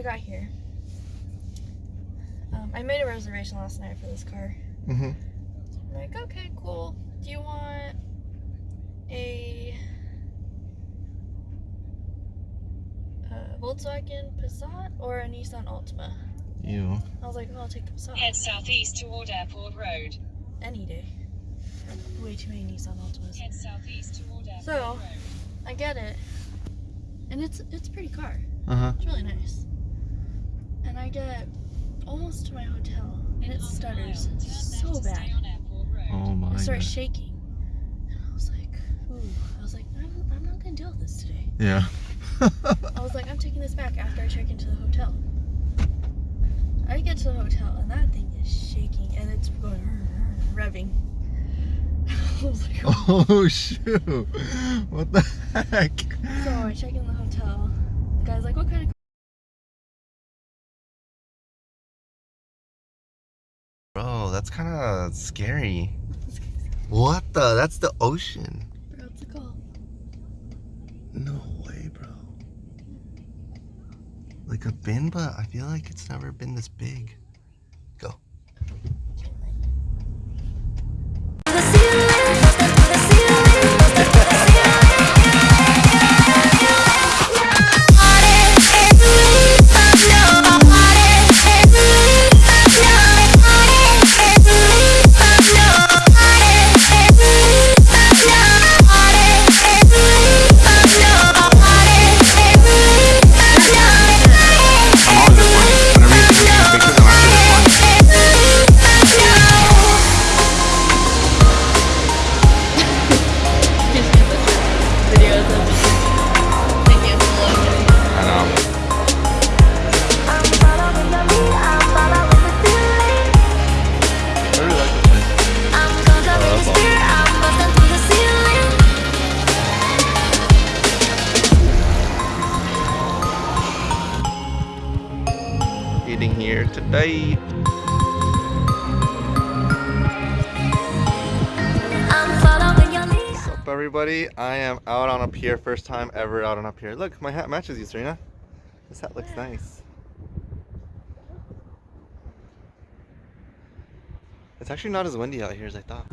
I got here. Um, I made a reservation last night for this car. Mm -hmm. I'm like, okay, cool. Do you want a uh, Volkswagen Passat or a Nissan Altima? You. I was like, well, I'll take the Passat. Head southeast toward Airport Road. Any day. Way too many Nissan Altimas. Head southeast toward Airport so, Road. I get it, and it's it's a pretty car. Uh huh. It's really nice. And I get almost to my hotel, and it stutters mile, turn so left to bad. stay on Airport Road. Oh my I start shaking. And I was like, ooh. I was like, I'm, I'm not gonna deal with this today. Yeah. I was like, I'm taking this back after I check into the hotel. I get to the hotel and that thing is shaking and it's going revving. I was like, oh shoot. What the heck? so I check in the hotel. The guy's like, what kind of Bro, that's kind of scary. What the? That's the ocean. what's it called? No way, bro. Like a bin, but I feel like it's never been this big. here today. What's up everybody? I am out on a pier, first time ever out on a pier. Look, my hat matches you, Serena. This hat looks nice. It's actually not as windy out here as I thought.